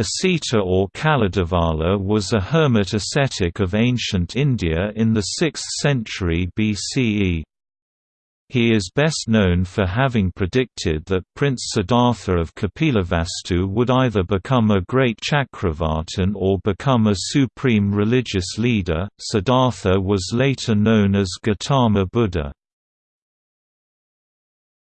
Asita or Kaladevala was a hermit ascetic of ancient India in the 6th century BCE. He is best known for having predicted that Prince Siddhartha of Kapilavastu would either become a great Chakravartin or become a supreme religious leader. Siddhartha was later known as Gautama Buddha.